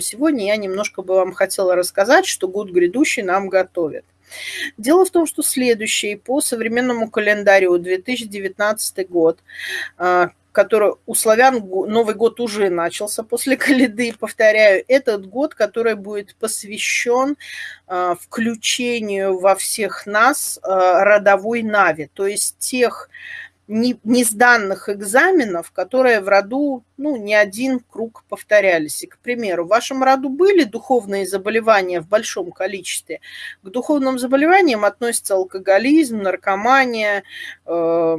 сегодня я немножко бы вам хотела рассказать, что год грядущий нам готовит. Дело в том, что следующий по современному календарю 2019 год, а, который у славян Новый год уже начался после Каледы, повторяю, этот год, который будет посвящен а, включению во всех нас а, родовой нави, то есть тех не, не сданных экзаменов, которые в роду, ну, не один круг повторялись. И, к примеру, в вашем роду были духовные заболевания в большом количестве. К духовным заболеваниям относятся алкоголизм, наркомания, э,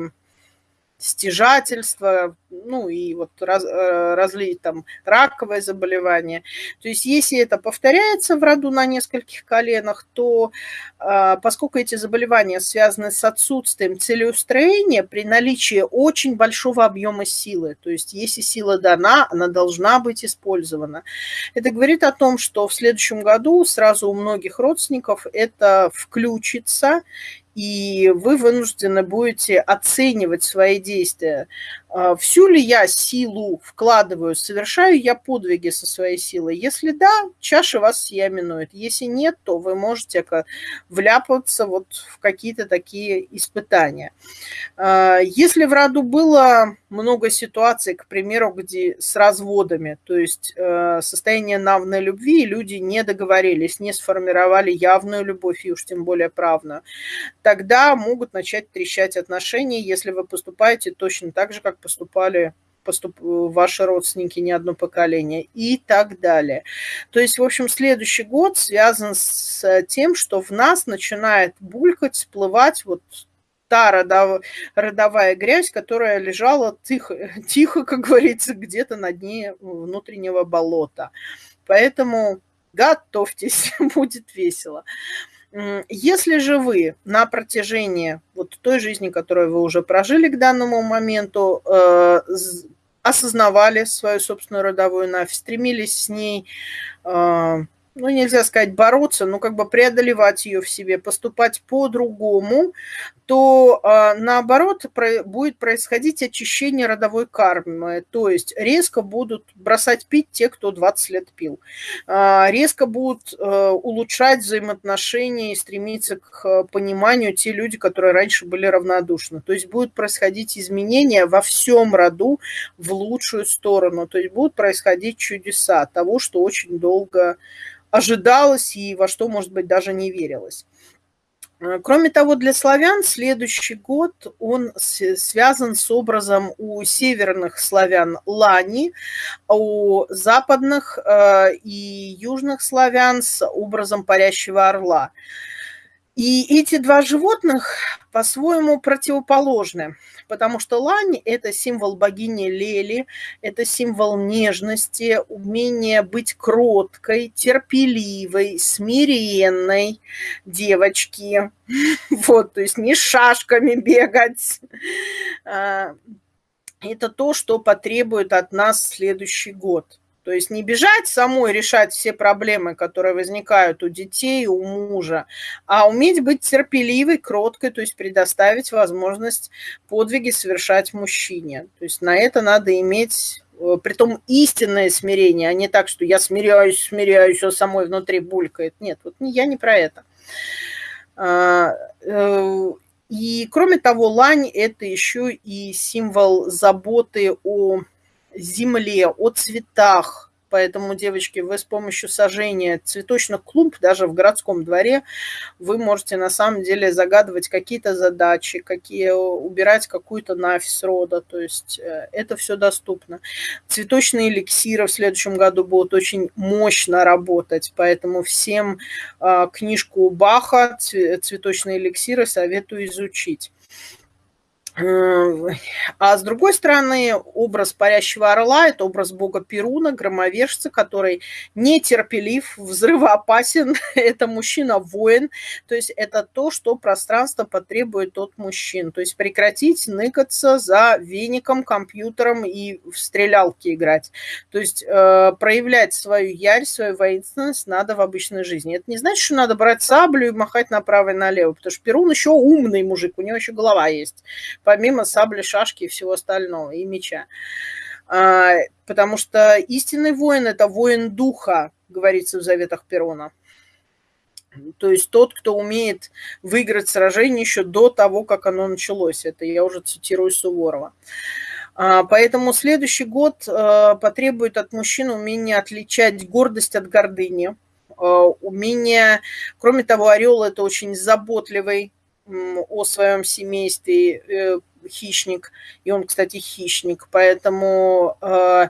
стяжательство, ну и вот раз, э, разлить там раковое заболевание. То есть если это повторяется в роду на нескольких коленах, то а, поскольку эти заболевания связаны с отсутствием целеустроения при наличии очень большого объема силы, то есть если сила дана, она должна быть использована. Это говорит о том, что в следующем году сразу у многих родственников это включится, и вы вынуждены будете оценивать свои действия. А, всю ли я силу вкладываю, совершаю я подвиги со своей силой? Если да, чаша вас сия минует. Если нет, то вы можете вляпаться вот в какие-то такие испытания. А, если в роду было много ситуаций, к примеру, где с разводами, то есть э, состояние навной любви, люди не договорились, не сформировали явную любовь, и уж тем более правную, тогда могут начать трещать отношения, если вы поступаете точно так же, как поступали поступ... ваши родственники не одно поколение и так далее. То есть, в общем, следующий год связан с тем, что в нас начинает булькать, всплывать вот та родов... родовая грязь, которая лежала тихо, тихо, как говорится, где-то на дне внутреннего болота. Поэтому готовьтесь, будет весело. Если же вы на протяжении вот той жизни, которую вы уже прожили к данному моменту, э, осознавали свою собственную родовую навь, стремились с ней э, ну, нельзя сказать бороться, но как бы преодолевать ее в себе, поступать по-другому, то э, наоборот будет происходить очищение родовой кармы. То есть резко будут бросать пить те, кто 20 лет пил. Э, резко будут э, улучшать взаимоотношения и стремиться к пониманию те люди, которые раньше были равнодушны. То есть будут происходить изменения во всем роду в лучшую сторону. То есть будут происходить чудеса того, что очень долго ожидалось и во что, может быть, даже не верилось. Э, кроме того, для славян следующий год он связан с образом у северных славян лани, у западных э, и южных славян с образом парящего орла. И эти два животных по-своему противоположны, потому что лань – это символ богини Лели, это символ нежности, умения быть кроткой, терпеливой, смиренной девочки. Вот, то есть не шашками бегать. А, это то, что потребует от нас следующий год – то есть не бежать самой решать все проблемы, которые возникают у детей, у мужа, а уметь быть терпеливой, кроткой, то есть предоставить возможность подвиги совершать мужчине. То есть на это надо иметь э, притом истинное смирение, а не так, что я смиряюсь, смиряюсь, а самой внутри булькает. Нет, вот я не про это. А, э, и кроме того, лань – это еще и символ заботы о земле, о цветах. Поэтому, девочки, вы с помощью сажения цветочных клумб, даже в городском дворе, вы можете на самом деле загадывать какие-то задачи, какие, убирать какую-то нафис рода. То есть э, это все доступно. Цветочные эликсиры в следующем году будут очень мощно работать. Поэтому всем а, книжку Баха «Цветочные эликсиры» советую изучить. А с другой стороны, образ парящего орла – это образ бога Перуна, громовержца, который нетерпелив, взрывоопасен. это мужчина-воин, то есть это то, что пространство потребует от мужчин. То есть прекратить ныкаться за веником, компьютером и в стрелялки играть. То есть э, проявлять свою ярь, свою воинственность надо в обычной жизни. Это не значит, что надо брать саблю и махать направо и налево, потому что Перун еще умный мужик, у него еще голова есть помимо сабли, шашки и всего остального, и меча. А, потому что истинный воин – это воин духа, говорится в заветах Перона. То есть тот, кто умеет выиграть сражение еще до того, как оно началось. Это я уже цитирую Суворова. А, поэтому следующий год э, потребует от мужчин умения отличать гордость от гордыни. Умение, кроме того, орел это очень заботливый о своем семействе э, хищник, и он, кстати, хищник, поэтому он,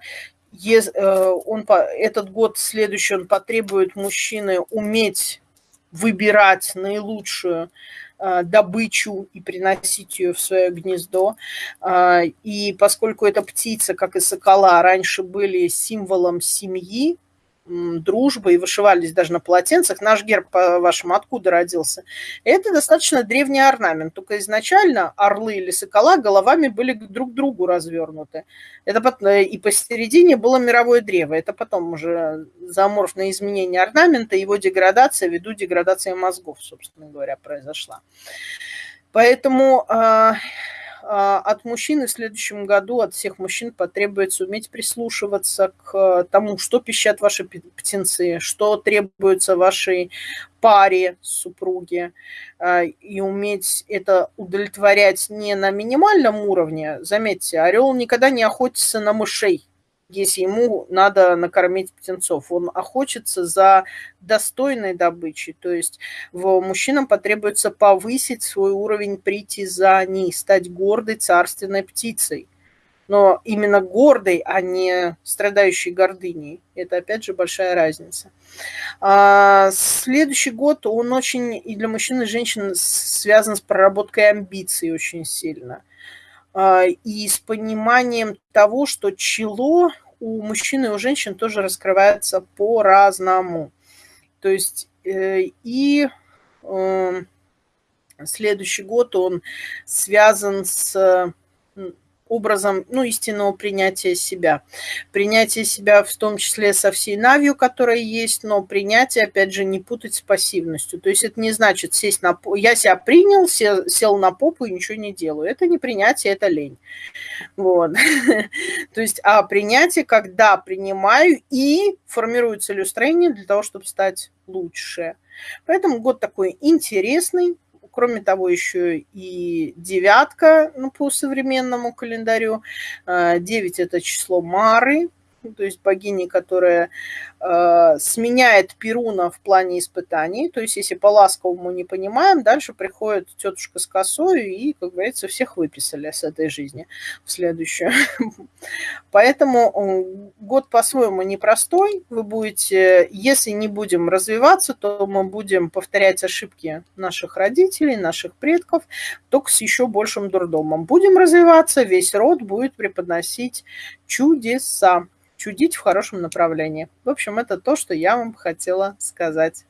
этот год следующий он потребует мужчины уметь выбирать наилучшую добычу и приносить ее в свое гнездо. И поскольку эта птица, как и сокола, раньше были символом семьи, дружбы и вышивались даже на полотенцах. Наш герб, по-вашему, откуда родился? Это достаточно древний орнамент, только изначально орлы или сокола головами были друг к другу развернуты. Это э, и посередине было мировое древо. Это потом уже заморфное изменение орнамента, его деградация ввиду деградации мозгов, собственно говоря, произошла. Поэтому а, от мужчины в следующем году, от всех мужчин потребуется уметь прислушиваться к тому, что пищат ваши птенцы, что требуется вашей паре, супруге, а, и уметь это удовлетворять не на минимальном уровне. Заметьте, орел никогда не охотится на мышей, если ему надо накормить птенцов. Он охотится за достойной добычей. То есть в мужчинам потребуется повысить свой уровень притязаний, стать гордой царственной птицей. Но именно гордой, а не страдающей гордыней. Это, опять же, большая разница. А следующий год, он очень и для мужчин, и женщин связан с проработкой амбиций очень сильно – и с пониманием того, что чело у мужчин и у женщин тоже раскрывается по-разному. То есть э, и эм, следующий год он связан с образом ну, истинного принятия себя. Принятие себя в том числе со всей навью, которая есть, но принятие, опять же, не путать с пассивностью. То есть это не значит сесть на... Я себя принял, сел, на попу и ничего не делаю. Это не принятие, это лень. Вот. То есть, а принятие, когда принимаю и формирую целеустроение для того, чтобы стать лучше. Поэтому год такой интересный, Кроме того, еще и девятка ну, по современному календарю. Э, девять – это число Мары, ну, то есть богини, которая э, сменяет Перуна в плане испытаний. То есть, если по-ласковому не понимаем, дальше приходит тетушка с косой и, как говорится, всех выписали с этой жизни в следующую. Поэтому год по-своему непростой. Вы будете, если не будем развиваться, то мы будем повторять ошибки наших родителей, наших предков, только с еще большим дурдомом. Будем развиваться, весь род будет преподносить чудеса чудить в хорошем направлении. В общем, это то, что я вам хотела сказать.